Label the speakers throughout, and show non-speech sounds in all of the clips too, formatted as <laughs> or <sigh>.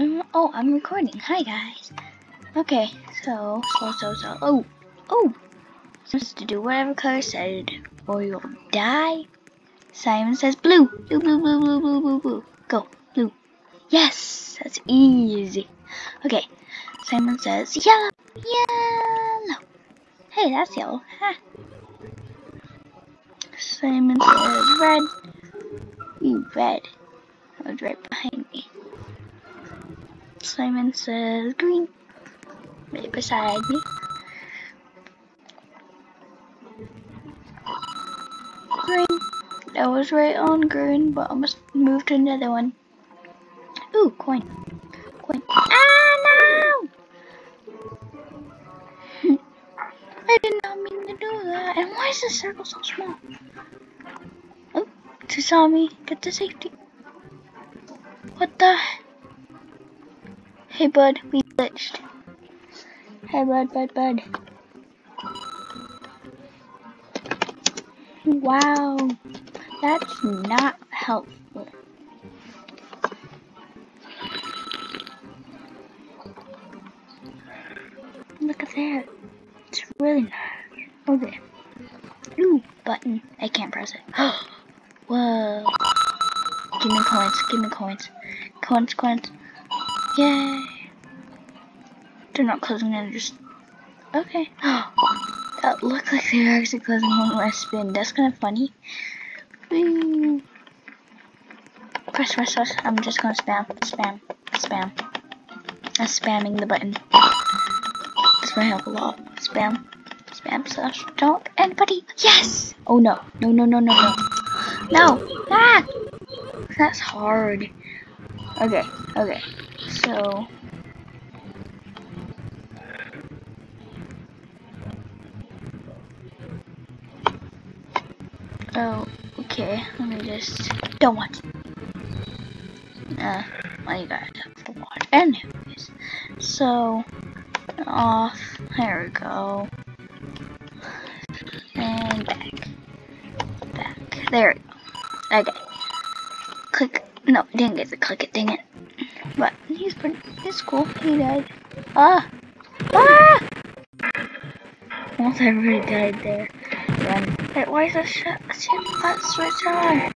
Speaker 1: Um, oh, I'm recording. Hi, guys. Okay, so, so, so, so. Oh, oh. Supposed to do whatever color said, or you'll die. Simon says blue. Blue, blue, blue, blue, blue, blue, blue. Go, blue. Yes, that's easy. Okay, Simon says yellow. Yellow. Hey, that's yellow. Ha. Simon says red. You red. That was right behind me. Simon says green. Right beside me. Green. That was right on green, but I must move to another one. Ooh, coin. Coin. Ah, no! <laughs> I did not mean to do that. And why is this circle so small? Oh, she saw me. Get to safety. What the? Hey, bud. We glitched. Hey, bud, bud, bud. Wow. That's not helpful. Look at that. It's really nice. Oh, okay. Ooh, button. I can't press it. <gasps> Whoa. Give me coins. Give me coins. Coins, coins. Yay. They're not closing in, just... Okay. <gasps> that looked like they were actually closing when I spin. That's kind of funny. Press, press, press. I'm just gonna spam, spam, spam. I'm spamming the button. This might help a lot. Spam, spam slash don't anybody. Yes! Oh no, no, no, no, no, no. No! Ah! That's hard. Okay, okay. So. Oh, okay. Let me just. Don't watch. Uh, well, you guys have to watch. Anyways, so off. There we go. And back. Back. There we go. Okay. Click. No, didn't get to click it. Dang it. But he's pretty. He's cool. He died. Ah. Ah. Almost everybody died there. Wait, why is the shit, shit that switch on?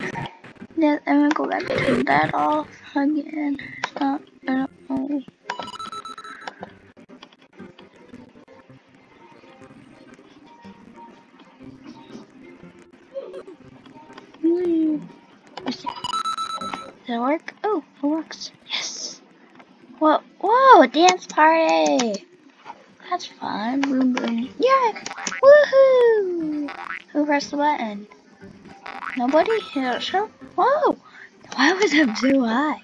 Speaker 1: Then I'm gonna go back turn that off again. Stop. I don't know. Does it work? Oh, it works. Yes. Whoa, whoa, dance party. That's fun. Boom, boom. Yeah. Woohoo. Who pressed the button? Nobody? Yeah, sure. Whoa. Why was it so high?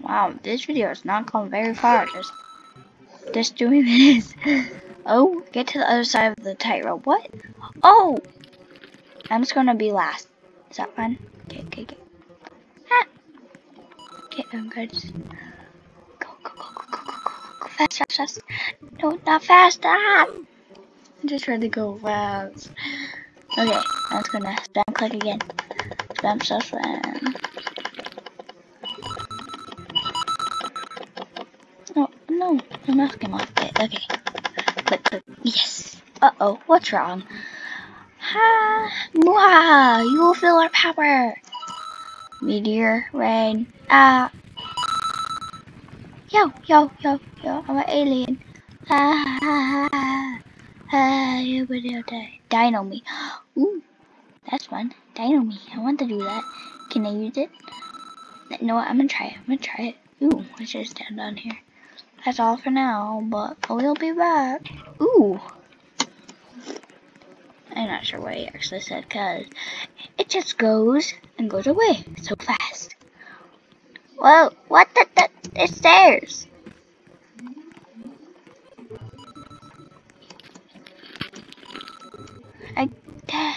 Speaker 1: Wow, this video is not going very far. Just, just doing <laughs> this. Oh, get to the other side of the tightrope. What? Oh! I'm just gonna be last. Is that fun? Okay, okay, okay. Ah! Okay, I'm good. Go, go, go, go, go, go, go, go, fast, fast, fast. No, not fast. Ah! I just tried to go fast. Okay, I'm just gonna spam click again. Spam, spam, spam. No, no, the mouse came off. Okay. Yes. Uh oh, what's wrong? Ha! Mwah! You will feel our power! Meteor, rain, ah! Yo, yo, yo, yo, I'm an alien. Ah, ah, ah, ah, will die. Dino me. Ooh, that's fun. Dino me. I want to do that. Can I use it? No, I'm gonna try it. I'm gonna try it. Ooh, let's just stand down here. That's all for now, but we'll be back. Ooh. I'm not sure what he actually said because it just goes and goes away so fast. Whoa, what the, the it's stairs. I, uh, ah,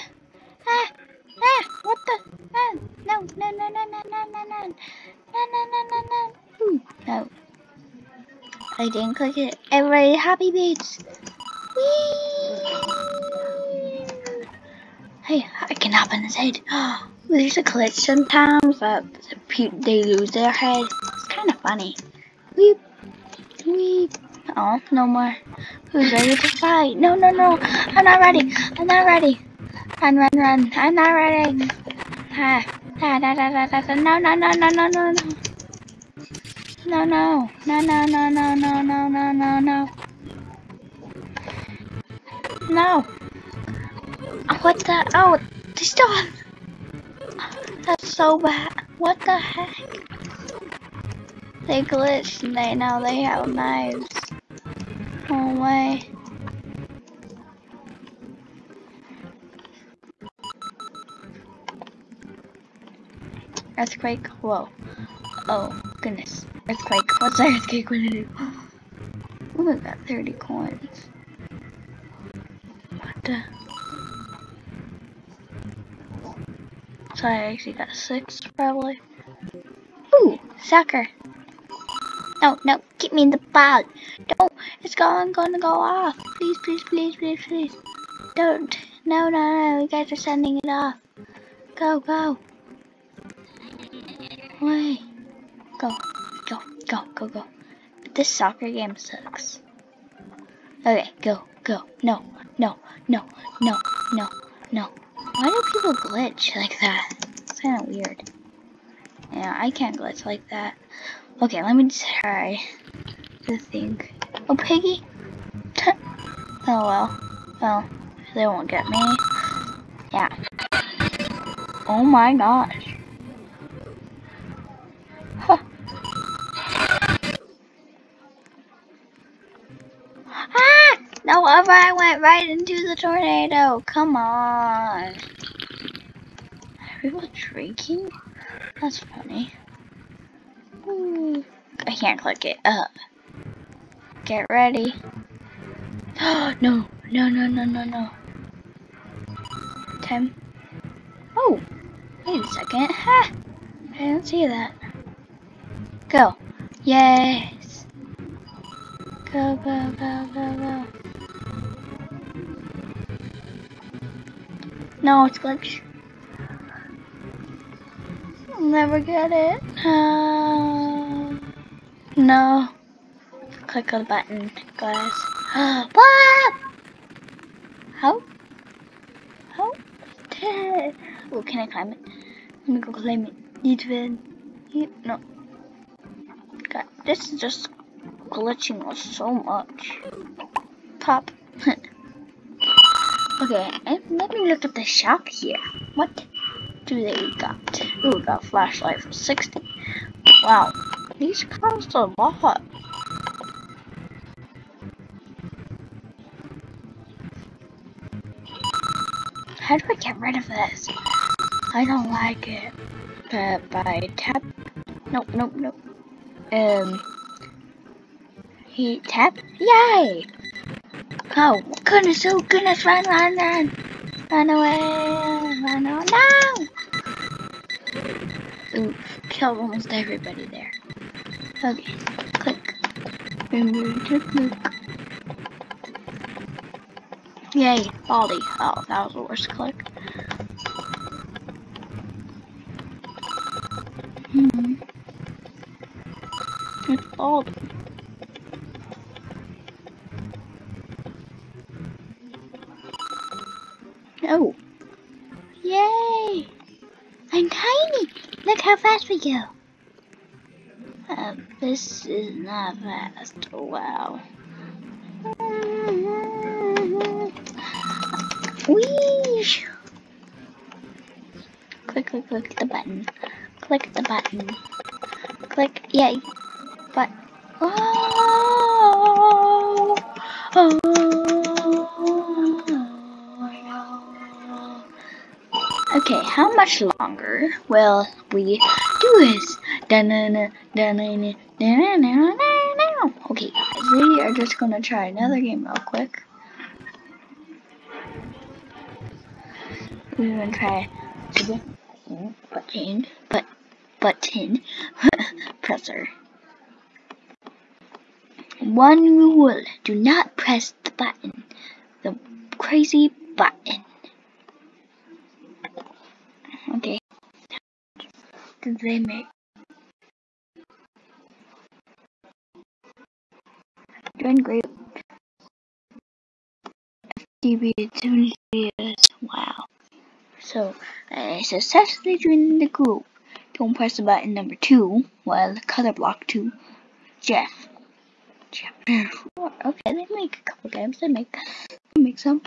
Speaker 1: ah, what the, ah, no, no, no, no, no, no, no, no, no, no, no, no, no, no, no. I didn't click it. Everybody happy beats. Whee! Hey, I can hop on his head. There's a glitch sometimes that they lose their head. It's kind of funny. Weep, weep. Oh, no more. Who's ready to fight? No, no, no. I'm not ready. I'm not ready. Run, run, run. I'm not ready. Ah, da, da, da, da, da, da. No, no, no, no, no, no, no. No, no, no, no, no, no, no, no, no, no, no. No. What the? Oh, they still have. That's so bad. What the heck? They glitched and they now they have knives. No way. Earthquake. Whoa. Oh, goodness. Earthquake. What's an earthquake gonna do? Ooh, I got 30 coins. What the? So I actually got six, probably. Ooh, soccer. No, no, get me in the ball. Don't, it's going, gonna go off. Please, please, please, please, please. Don't. No, no, no, you guys are sending it off. Go, go. Way. Go, go, go, go, go. This soccer game sucks. Okay, go, go. No, no, no, no, no, no. Why do people glitch like that? It's kind of weird. Yeah, I can't glitch like that. Okay, let me try to think. Oh, Piggy? <laughs> oh well. Well, they won't get me. Yeah. Oh my gosh. No, I went right into the tornado. Come on. Are people drinking? That's funny. Ooh. I can't click it up. Get ready. <gasps> no, no, no, no, no, no. Ten. Oh, wait a second. Ha! I didn't see that. Go. Yes. Go, go, go, go, go. No, it's glitch. Never get it. Uh, no. Click on the button, guys. <gasps> what? How? How? Oh, can I climb it? Let me go climb it. It. No. God, this is just glitching us so much. Pop. <laughs> okay, let me look at the shop here. What do they got? Ooh, we got flashlight for 60. Wow, these cost a lot. How do I get rid of this? I don't like it. But by tap. Nope, nope, nope. Um. He tap. Yay! Oh goodness! Oh goodness! Run! Run! Run! Run away! Run away! No! Oof! Killed almost everybody there. Okay. Click. Click. Yay, Baldi. Oh, that was the worst click. Hmm. It's Baldi. Fast we go. Uh, this is not fast. Wow. Whee! Click, click, click the button. Click the button. Click, yay. But, oh, oh, Okay, how much longer will we Okay, guys, we are just gonna try another game real quick. We're gonna try to button, but button <laughs> presser. One rule: do not press the button, the crazy button. Okay, did they make? Great. FTB two years. Wow. So, I successfully joined the group. Don't press the button number two, well, color block two. Jeff. Jeff. Okay, they make a couple games. They make, they make some.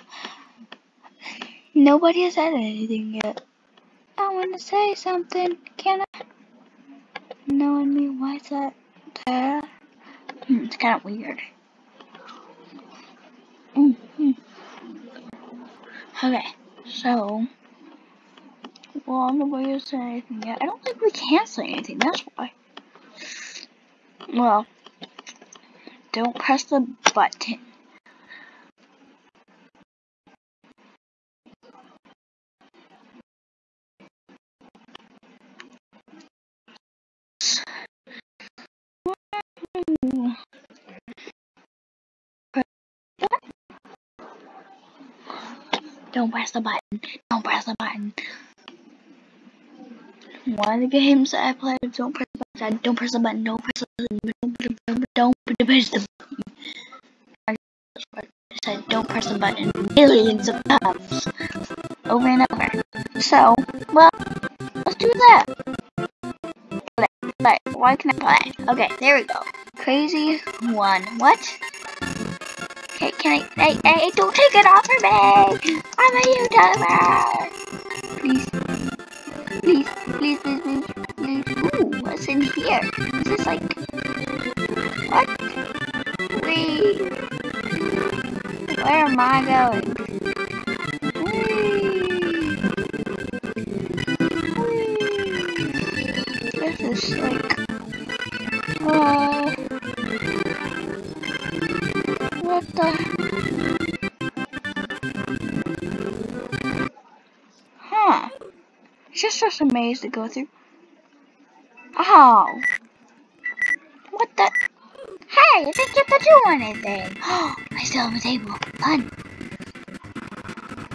Speaker 1: Nobody has said anything yet. I want to say something. Can I? Knowing me, why is that there? Hmm, it's kind of weird. Mm -hmm. Okay, so. Well, I'm nobody has said anything yet. I don't think we can say anything, that's why. Well, don't press the button. Don't press the button. Don't press the button. One of the games that I played, don't press the button. Don't press the button. Don't press the button. Don't press the button. Don't press the button. I said don't press the button millions of times. Over and over. So, well, let's do that. Play. Play. Why can I play? Okay, there we go. Crazy one. What? Okay, can I? Hey, hey, don't take it off of me! I'm a YouTuber! Please. Please, please, please, please, please. Ooh, what's in here? Is this like... What? Wait. Where am I a maze to go through. Oh. What the? Hey, I didn't get to do anything. Oh, <gasps> I still have a table. Fun.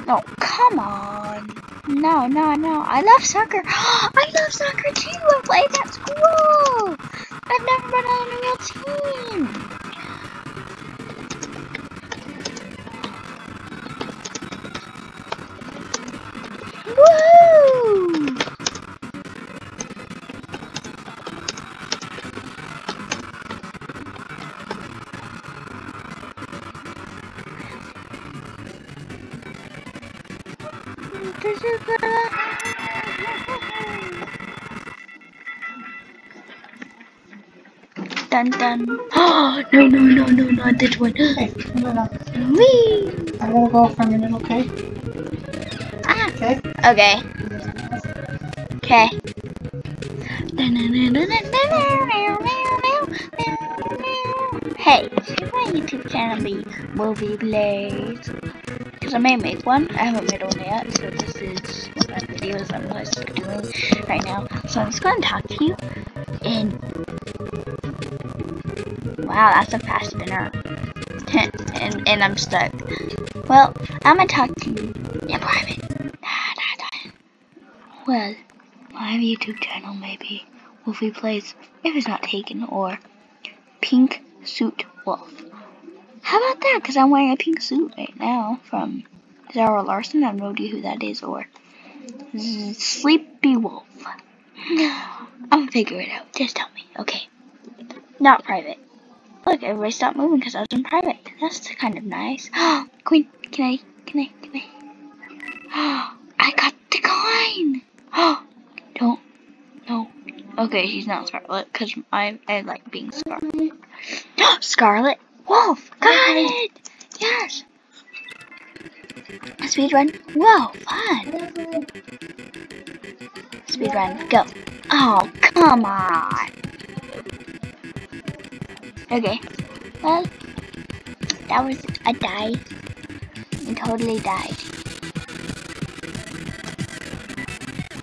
Speaker 1: No, come on. No, no, no. I love soccer. <gasps> I love soccer too. Oh, no, no, no, no, not this one.
Speaker 2: Hey, no, no.
Speaker 1: Wee!
Speaker 2: I gotta go for a minute, okay?
Speaker 1: Ah.
Speaker 2: Okay?
Speaker 1: Okay. Okay. Hey, should my YouTube channel be Movie Blaze? Because I may make one. I haven't made one yet, so this is one of the videos I'm like doing right now. So I'm just going to talk to you. And wow, that's a fast spinner. <laughs> and and I'm stuck. Well, I'm gonna talk to you in private. Nah, nah, nah. Well, my YouTube channel maybe Wolfie Plays if it's not taken or Pink Suit Wolf. How about that? Because I'm wearing a pink suit right now from Zara Larsson. I have no idea who that is or Sleepy Wolf. <sighs> I'll figure it out. Just tell me. Okay. Not private. Look, everybody stopped moving because I was in private. That's kind of nice. Oh, <gasps> Queen, can I, can I, can I? Oh, <gasps> I got the coin! Oh, <gasps> don't. No. Okay, she's not Scarlet because I I like being Scarlet. Scarlet Wolf. Got it. Yes. Speed run. Whoa, fun. Speed run. Go. Oh, come on. Okay. Well, that was a die. I totally died.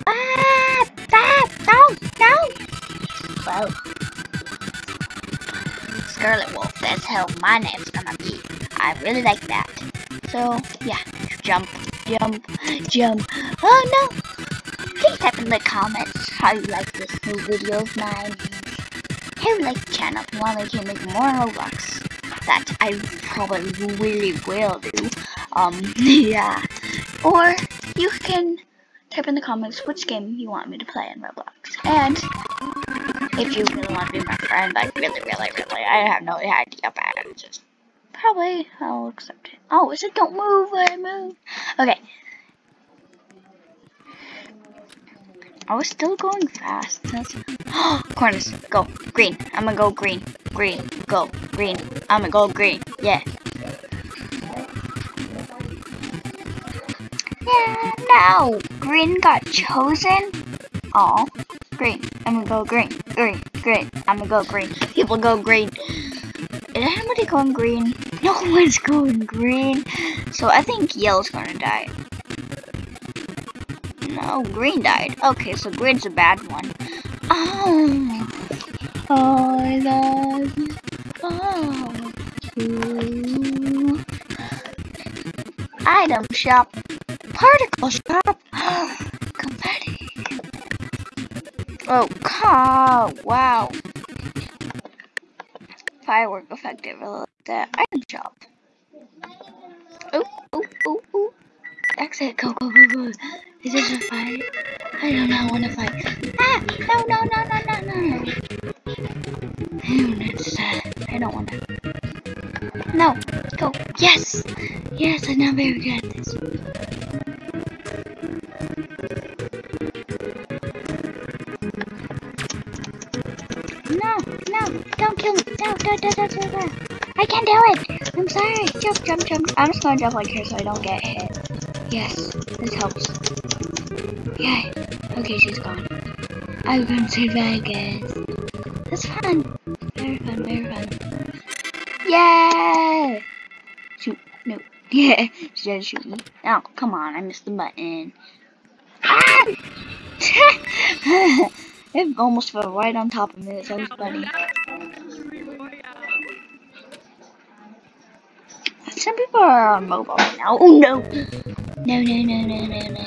Speaker 1: Ah! Ah! No! No! Well, Scarlet Wolf, that's how my name's gonna be. I really like that. So, yeah. Jump, jump, jump. Oh no! He type in the comments how you like this new video of mine. Hey, like channel want me to make more Roblox. That I probably really will do. Um, <laughs> yeah. Or you can type in the comments which game you want me to play in Roblox. And if you really want to be my friend, like really, really, really, I have no idea about it. Just probably I'll accept it. Oh, it don't move? I move. Okay. I was still going fast. That's <gasps> corners. Go green. I'm gonna go green. Green. Go green. I'm gonna go green. Yeah. Yeah. No. Green got chosen. Oh. Green. I'm gonna go green. Green. Green. I'm gonna go green. People go green. Is anybody going green? No <laughs> one's going green. So I think yellow's gonna die. No, green died. Okay, so green's a bad one. Oh, oh I love you. Oh. Item shop, particle shop, <gasps> confetti. Oh, car! Wow. Firework effective. That item shop. Oh, oh, oh, oh. Exit. Go, go, go, go. Is this a fight? I do not want to fight. Ah! Don't want to. No. Go. Yes! Yes, I'm not very good at this. No, no, don't kill me. No, no, no, no, no, no. I can't do it. I'm sorry. Jump, jump, jump. I'm just gonna jump like here so I don't get hit. Yes, this helps. Yay. Okay, she's gone. I'm going to Vegas. That's fun. Yay! Shoot. No. <laughs> Yeah, she did shoot me. Oh, come on. I missed the button. Ah! <laughs> it almost fell right on top of me. That was funny. Some people are on mobile now. Oh no! No, no, no, no, no, no, no.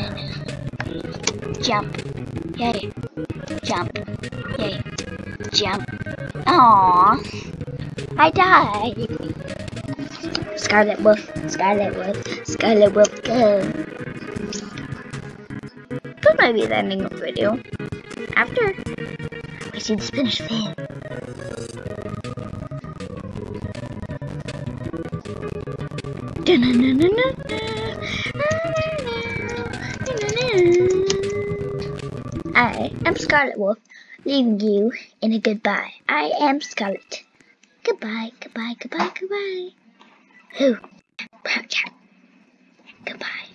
Speaker 1: Jump. Yay. Jump. Yay. Jump. Aww. I died. Scarlet Wolf. Scarlet Wolf. Scarlet Wolf, go. That might be the ending of the video. After we see the Spanish fan. I am Scarlet Wolf, leaving you in a goodbye. I am Scarlet. Goodbye, goodbye, goodbye, goodbye. Who? Roger. Goodbye.